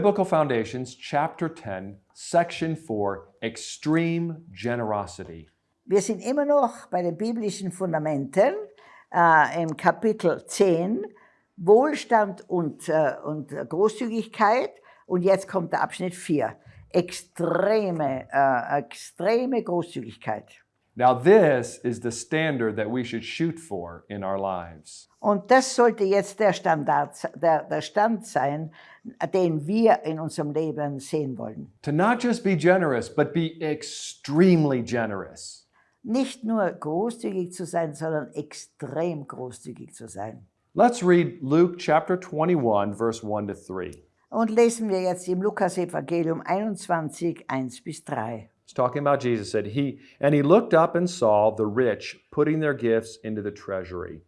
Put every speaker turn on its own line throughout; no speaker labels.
Biblical Foundations, Chapter 10, Section 4, Extreme Generosity.
Wir sind immer noch bei den biblischen Fundamenten äh, im Kapitel 10, Wohlstand und, äh, und Großzügigkeit. Und jetzt kommt der Abschnitt 4, extreme, äh, extreme Großzügigkeit.
Now, this is the standard that we should shoot for in our lives.
Und das sollte jetzt der Standard, der, der Stand sein, den wir in unserem Leben sehen wollen.
To not just be generous, but be extremely generous.
Nicht nur großzügig zu sein, sondern extrem großzügig zu sein.
Let's read Luke chapter 21, verse 1 to 3.
Und lesen wir jetzt im Lukas-Evangelium 21, 1 bis 3.
Talking about Jesus said he and he looked up and saw the rich putting their gifts into the treasury.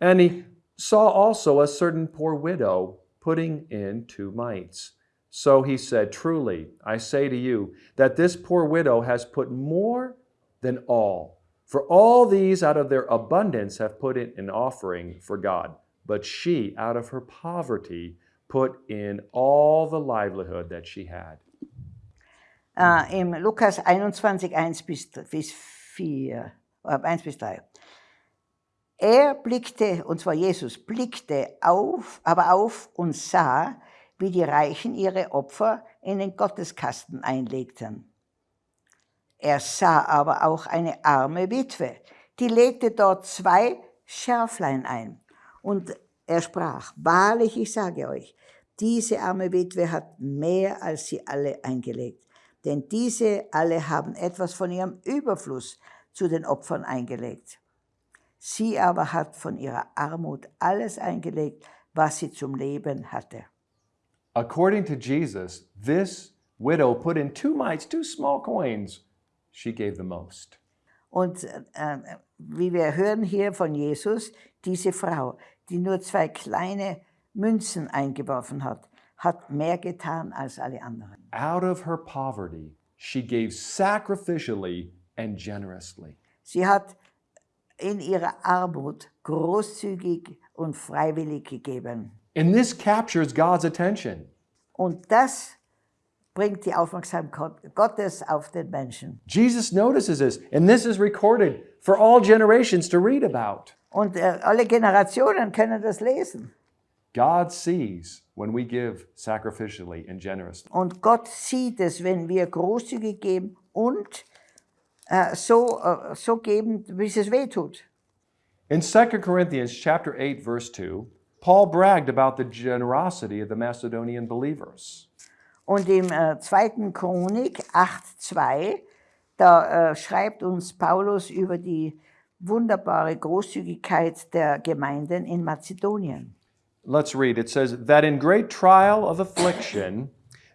And he saw also a certain poor widow putting in two mites. So he said, Truly, I say to you that this poor widow has put more than all. For all these out of their abundance have put in an offering for God. But she, out of her poverty, put in all the livelihood that she had.
Äh, Im Lukas 21, 1 bis, bis 4, äh, 1 bis 3. Er blickte, und zwar Jesus, blickte auf, aber auf und sah, wie die Reichen ihre Opfer in den Gotteskasten einlegten. Er sah aber auch eine arme Witwe, die legte dort zwei Schärflein ein. Und er sprach, wahrlich, ich sage euch, diese arme Witwe hat mehr als sie alle eingelegt. Denn diese alle haben etwas von ihrem Überfluss zu den Opfern eingelegt. Sie aber hat von ihrer Armut alles eingelegt, was sie zum Leben hatte.
According to Jesus, this widow put in two mites, two small coins. She gave the most.
Und äh, wie wir hören hier von Jesus, diese Frau, die nur zwei kleine Münzen eingeworfen hat, hat mehr getan als alle anderen.
Out of her poverty, she gave sacrificially and generously.
Sie hat in ihrer Armut großzügig und freiwillig gegeben.
And this captures God's attention.
Und das bringt die Aufmerksamkeit Gottes auf den Menschen.
Jesus notices this, and this is recorded for all generations to read about.
Und äh, alle Generationen können das lesen.
God sees when we give sacrificially and generously.
Und Gott sieht es, wenn wir großzügig geben und äh, so, äh, so geben, bis es weh tut.
In 2 Corinthians chapter 8 verse 2, Paul bragged about the generosity of the Macedonian believers.
Und im äh, 2. Chronik 8,2, da äh, schreibt uns Paulus über die wunderbare Großzügigkeit der Gemeinden in Mazedonien.
Let's read. It says, That in great trial of affliction,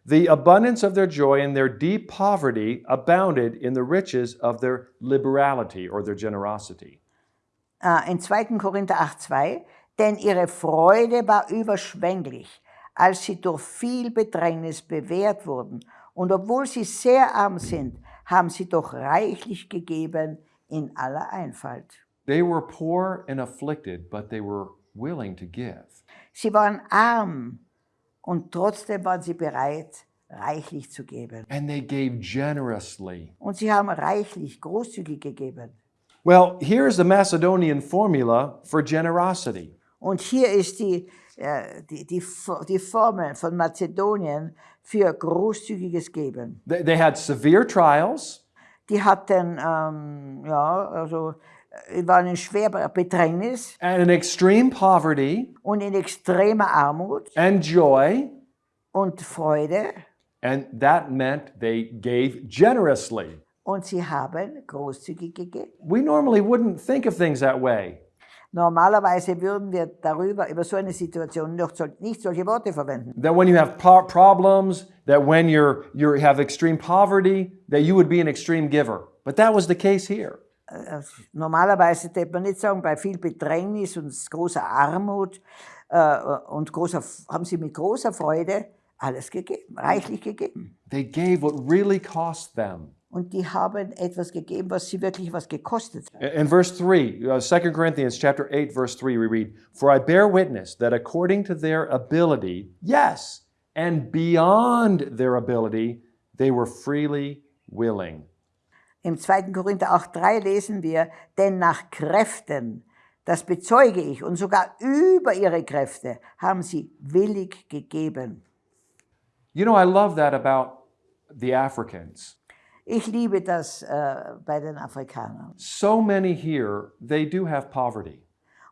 the abundance of their joy and their deep poverty abounded in the riches of their liberality or their generosity.
Äh, in 2. Korinther 8,2, denn ihre Freude war überschwänglich, als sie durch viel Bedrängnis bewährt wurden. Und obwohl sie sehr arm sind, haben sie doch reichlich gegeben in aller Einfalt.
They were poor and afflicted, but they were willing to give.
Sie waren arm und trotzdem waren sie bereit, reichlich zu geben.
And they gave generously.
Und sie haben reichlich, großzügig gegeben.
Well, here's the Macedonian formula for generosity.
Und hier ist die, äh, die, die, die Formel von Mazedonien für großzügiges Geben.
They, they had severe trials,
Die hatten, ähm, ja, also, waren in schwerer Bedrängnis
and in extreme poverty
und in extremer Armut
and joy,
und Freude.
and that meant they gave generously.
Und sie haben großzügig gegeben.
We normally wouldn't think of things that way.
Normalerweise würden wir darüber, über so eine Situation noch nicht solche Worte verwenden.
That when you have problems, that when you're you have extreme poverty, that you would be an extreme giver. But that was the case here.
Äh, Normalerweise würde man nicht sagen, bei viel Bedrängnis und großer Armut äh, und großer, haben sie mit großer Freude alles gegeben, reichlich gegeben.
They gave what really cost them.
Und die haben etwas gegeben, was sie wirklich was gekostet hat.
In verse 3, uh, 2 Corinthians chapter 8 verse 3 we read, "For I bear witness that according to their ability, yes, and beyond their ability, they were freely willing.
Im 2. Korinther 8,3 lesen wir, denn nach Kräften, das bezeuge ich, und sogar über ihre Kräfte haben sie willig gegeben.
You know, I love that about the Africans.
Ich liebe das äh, bei den Afrikanern.
So many here, they do have poverty.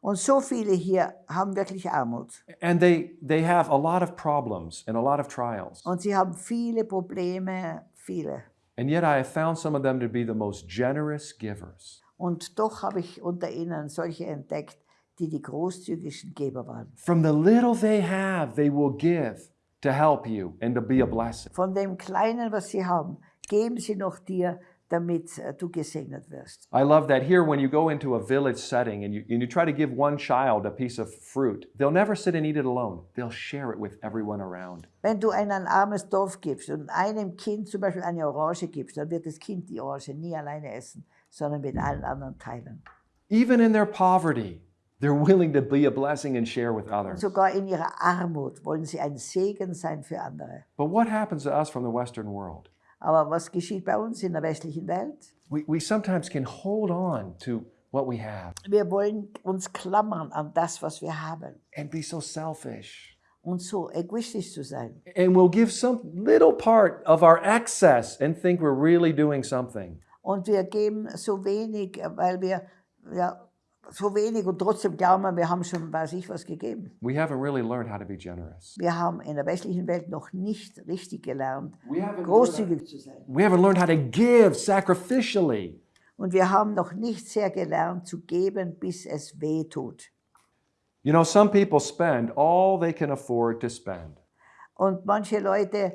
Und so viele hier haben wirklich Armut.
And they, they have a lot of problems and a lot of trials.
Und sie haben viele Probleme, viele.
And yet I have found some of them to be the most generous givers.
Und doch habe ich unter ihnen solche entdeckt, die die großzügigsten Geber waren.
From the little they have, they will give to help you and to be a blessing.
Von dem Kleinen, was sie haben, geben sie noch dir, damit äh, du gesegnet wirst.
I love that here when you go into a village setting and you, and you try to give one child a piece of fruit, they'll never sit and eat it alone. They'll share it with everyone around.
Wenn du in ein armes Dorf gibst und einem Kind zum Beispiel eine Orange gibst, dann wird das Kind die Orange nie alleine essen, sondern mit allen anderen teilen.
Even in their poverty, they're willing to be a blessing and share with others.
Sogar in ihrer Armut wollen sie ein Segen sein für andere.
But what happens to us from the Western world?
Aber was geschieht bei uns in der westlichen Welt?
We, we sometimes can hold on to what we have
Wir wollen uns klammern an das, was wir haben
and be so selfish.
und so egoistisch zu sein.
And we'll give some little part of our excess and think we're really doing something.
Und wir geben so wenig, weil wir ja, so wenig und trotzdem glauben wir, wir haben schon, weiß ich, was gegeben.
We haven't really learned how to be generous.
Wir haben in der westlichen Welt noch nicht richtig gelernt,
We haven't,
großzügig zu sein.
we haven't learned how to give sacrificially.
Und wir haben noch nicht sehr gelernt zu geben, bis es weh tut.
You know, some people spend all they can afford to spend.
Und manche Leute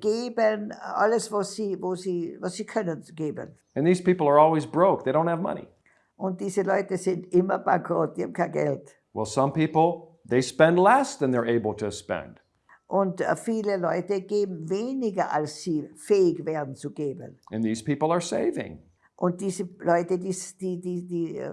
geben alles, was sie, wo sie, was sie können, geben.
And these people are always broke. They don't have money.
Und diese Leute sind immer bankrott, die haben kein Geld.
Well, some people, they spend less than they're able to spend.
Und äh, viele Leute geben weniger, als sie fähig wären zu geben.
And these people are saving.
Und diese Leute, die, die, die, die, äh,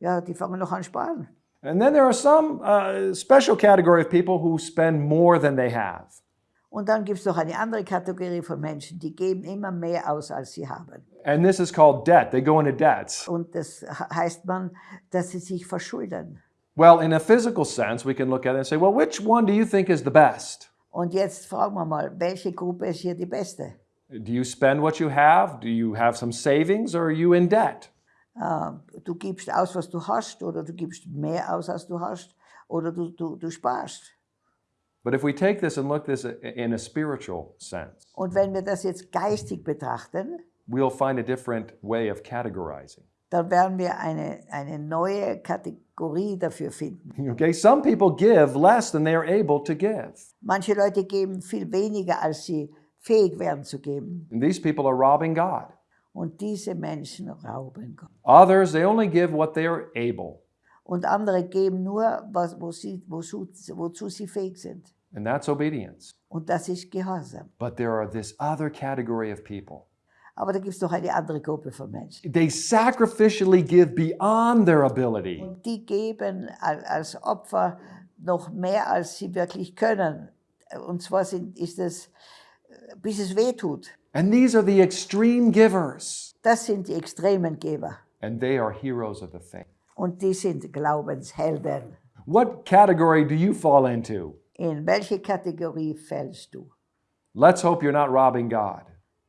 ja, die fangen noch an sparen.
And then there are some uh, special category of people who spend more than they have.
Und dann gibt es noch eine andere Kategorie von Menschen, die geben immer mehr aus, als sie haben.
And this is called debt. They go into debts.
Und das he- heißt man, dass sie sich verschulden.
Well, in a physical sense, we can look at it and say, well, which one do you think is the best?
Und jetzt fragen wir mal, welche Gruppe ist hier die beste?
Do you spend what you have? Do you have some savings or are you in debt?
Äh, du gibst aus, was du hast, oder du gibst mehr aus, als du hast, oder du, du, du sparst.
But if we take this and look this in a spiritual sense,
Und wenn wir das jetzt geistig betrachten,
we'll find a different way of categorizing.
dann werden wir eine, eine neue Kategorie dafür finden.
Okay, some people give less than they are able to give.
Manche Leute geben viel weniger, als sie fähig wären zu geben.
And these people are robbing God.
Und diese Menschen rauben Gott.
Others, they only give what they are able.
Und andere geben nur, was, wo sie, wozu, wozu sie fähig sind.
And that's obedience.
Und das ist Gehorsam.
But there are this other category of people.
Aber da gibt es noch eine andere Gruppe von Menschen.
They sacrificially give beyond their ability.
Und die geben al- als Opfer noch mehr, als sie wirklich können. Und zwar sind, ist es, äh, bis es weh tut.
And these are the extreme givers.
Das sind die extremen Geber.
And they are heroes of the faith.
Und die sind Glaubenshelden.
What category do you fall into?
In welche Kategorie fällst du?
Let's hope you're not robbing God.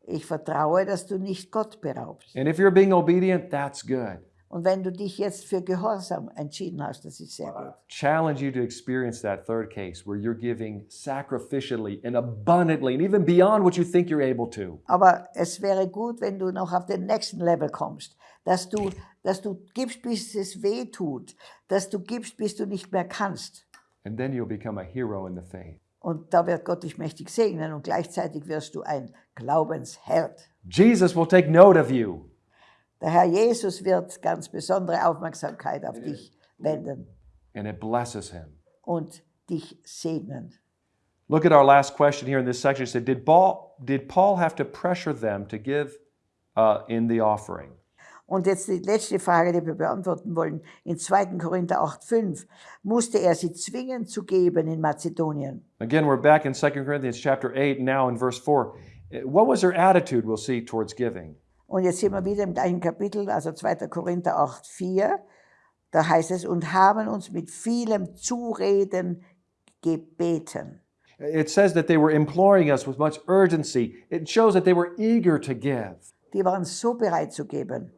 Ich vertraue, dass du nicht Gott beraubst.
And if you're being obedient, that's good.
Und wenn du dich jetzt für Gehorsam entschieden hast, das ist sehr gut.
Challenge you to experience that third case where you're giving sacrificially and abundantly and even beyond what you think you're able to.
Aber es wäre gut, wenn du noch auf den nächsten Level kommst, dass du, dass du gibst, bis es weh tut, dass du gibst, bis du nicht mehr kannst.
And then you'll become a hero in the faith.
Und da wird Gott dich mächtig segnen und gleichzeitig wirst du ein Glaubensheld.
Jesus will take note of you.
Der Herr Jesus wird ganz besondere Aufmerksamkeit auf dich wenden
and it blesses him.
und dich segnen.
Look at our last question here in this section. It said, Did Paul, did Paul have to pressure them to give uh, in the offering?
Und jetzt die letzte Frage, die wir beantworten wollen. In 2. Korinther 8,5 musste er sie zwingen zu geben in Mazedonien.
Again, we're back in 2 Corinthians chapter 8, now in verse 4. Uh, What was their attitude, we'll see, towards giving?
Und jetzt sind wir wieder im gleichen Kapitel, also 2. Korinther 8,4. Da heißt es, und haben uns mit vielem Zureden gebeten.
It says that they were imploring us with much urgency. It shows that they were eager to give.
Die waren so bereit zu geben.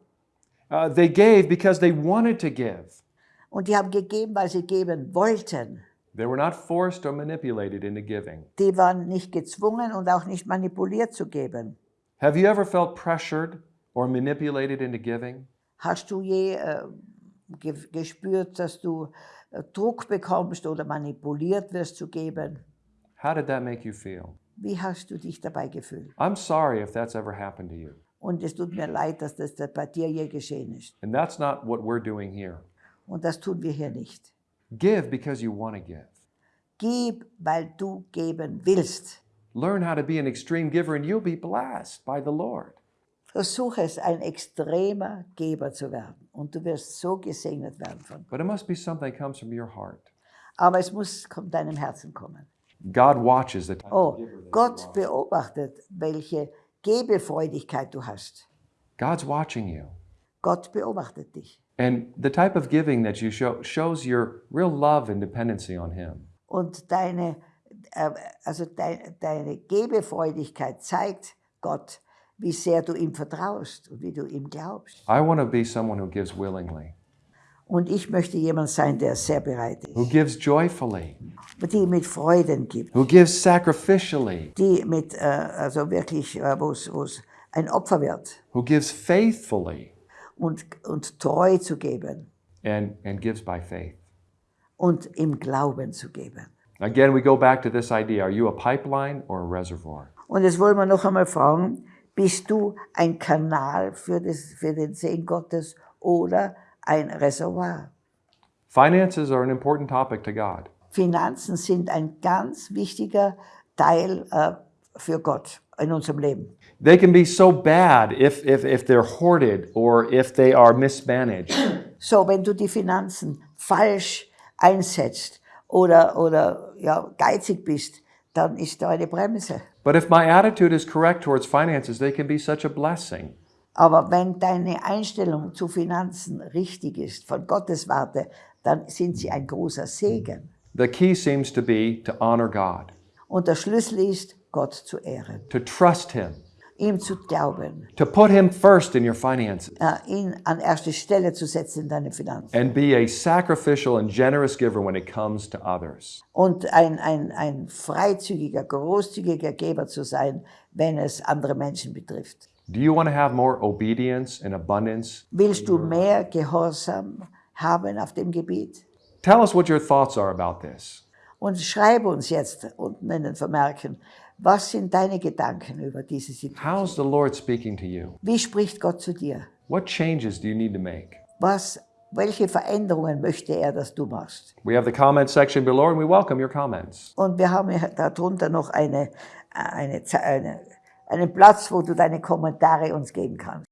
Uh, they gave because they wanted to give.
Und die haben gegeben, weil sie geben wollten.
They were not forced or manipulated into giving.
Die waren nicht gezwungen und auch nicht manipuliert zu geben.
Have you ever felt pressured or manipulated into giving?
Hast du je äh, ge gespürt, dass du äh, Druck bekommst oder manipuliert wirst zu geben?
How did that make you feel?
Wie hast du dich dabei gefühlt?
I'm sorry if that's ever happened to you.
Und es tut mir leid, dass das da bei dir je geschehen ist.
And that's not what we're doing here.
Und das tun wir hier nicht.
Give because you want to give.
Gib, weil du geben willst.
Learn how to be an extreme giver and you'll be blessed by the Lord.
Versuche es, ein extremer Geber zu werden. Und du wirst so gesegnet werden von.
But it must be something that comes from your heart.
Aber es muss von deinem Herzen kommen.
God watches the type of
Oh,
giver that
Gott beobachtet, welche Gebefreudigkeit du hast.
God's watching you.
Gott beobachtet dich.
And the type of giving that you show shows your real love and dependency on Him.
Und deine, äh, also dein, deine Gebefreudigkeit zeigt Gott, wie sehr du ihm vertraust und wie du ihm glaubst.
I want to be someone who gives willingly,
Und ich möchte jemand sein, der sehr bereit
who
ist,
gives joyfully,
die mit Freuden gibt,
who gives sacrificially,
die mit, äh, also wirklich, äh, wo es ein Opfer wird.
Who gives faithfully,
und, und treu zu geben.
And, and gives by faith.
und im Glauben zu geben.
Again, we go back to this idea. Are you a pipeline or a reservoir?
Und jetzt wollen wir noch einmal fragen, bist du ein Kanal für, das, für den Segen Gottes oder ein Reservoir?
Finances are an important topic to God.
Finanzen sind ein ganz wichtiger Teil äh, für Gott in unserem Leben.
They can be so bad if, if, if they're hoarded or if they are mismanaged.
So, wenn du die Finanzen falsch einsetzt oder, oder ja, geizig bist, dann ist da eine Bremse.
But if my attitude is correct towards finances, they can be such a blessing.
Aber wenn deine Einstellung zu Finanzen richtig ist, von Gottes Warte, dann sind sie ein großer Segen.
The key seems to be to honor God,
Und der Schlüssel ist, Gott zu ehren,
to trust Him,
ihm zu glauben,
to put Him first in your finances,
äh, ihn an erste Stelle zu setzen in deine Finanzen.
and be a sacrificial and generous giver when it comes to others.
Und ein, ein, ein freizügiger, großzügiger Geber zu sein, wenn es andere Menschen betrifft.
Do you want to have more obedience and abundance?
Willst du mehr Gehorsam haben auf dem Gebiet?
Tell us what your thoughts are about this.
Und schreibe uns jetzt unten in den Vermerken, was sind deine Gedanken über diese Situation?
How's the Lord speaking to you?
Wie spricht Gott zu dir?
What changes do you need to make?
Was, welche Veränderungen möchte er, dass du machst?
We have the comment section below, and we welcome your comments.
Und wir haben darunter noch eine, eine, eine, einen Platz, wo du deine Kommentare uns geben kannst.